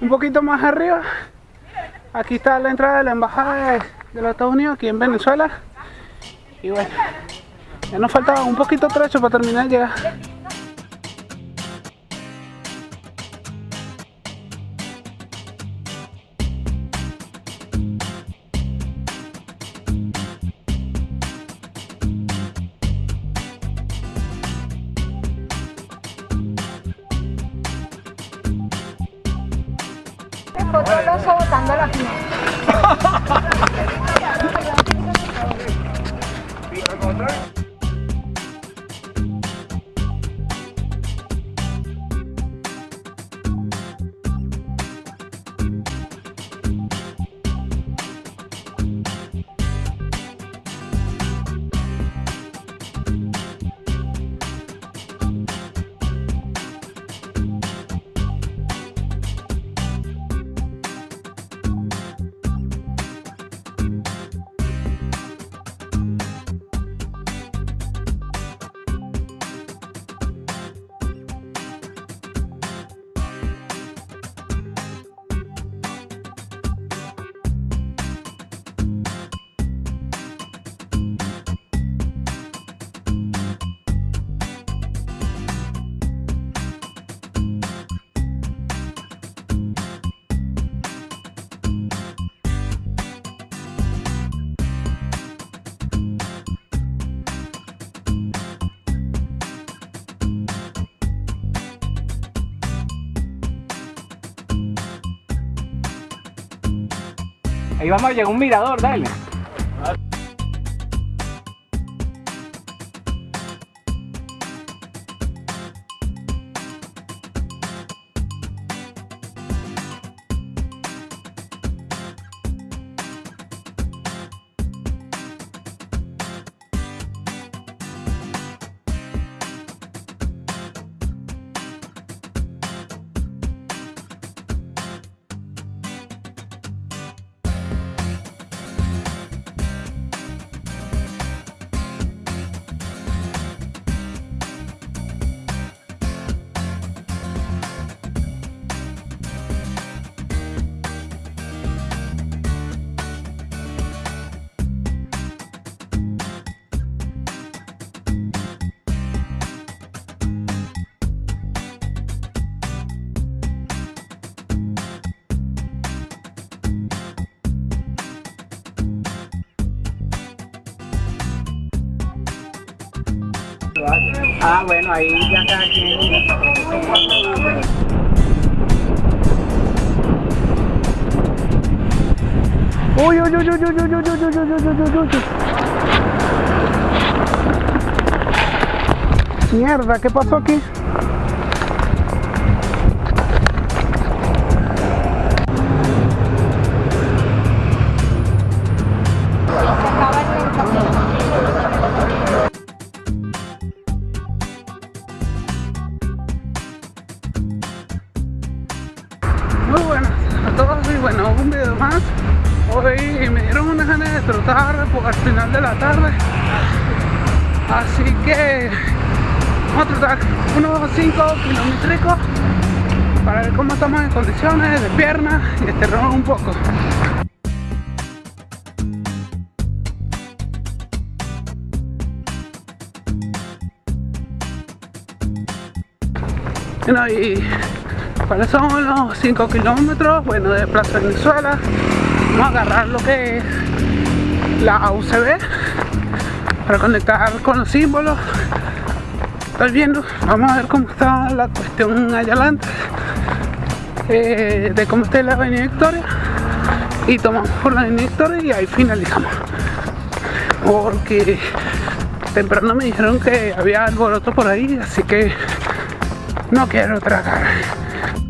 Un poquito más arriba, aquí está la entrada de la embajada de, de los Estados Unidos aquí en Venezuela. Y bueno, ya nos faltaba un poquito trecho para terminar de llegar. potoloso votando a la final. Ahí vamos a llegar un mirador, dale. Ah, bueno, ahí ya cada quien. Uy, uy, uy, uy, uy, uy, uy, uy, uy, uy, uy, uy, uy, uy. Mierda, ¿qué pasó aquí? Bueno, un video más. Hoy me dieron unas ganas de trotar al final de la tarde. Así que vamos a trotar unos 5 kilómetros para ver cómo estamos en condiciones de piernas y estirarnos un poco. Bueno, y ¿Cuáles son los 5 kilómetros? Bueno, de Plaza Venezuela. Vamos a agarrar lo que es la UCB para conectar con los símbolos. Estoy viendo, vamos a ver cómo está la cuestión allá adelante. eh, de cómo está la avenida Victoria. Y tomamos por la avenida Victoria y ahí finalizamos. Porque temprano me dijeron que había alboroto por ahí, así que no quiero tragar.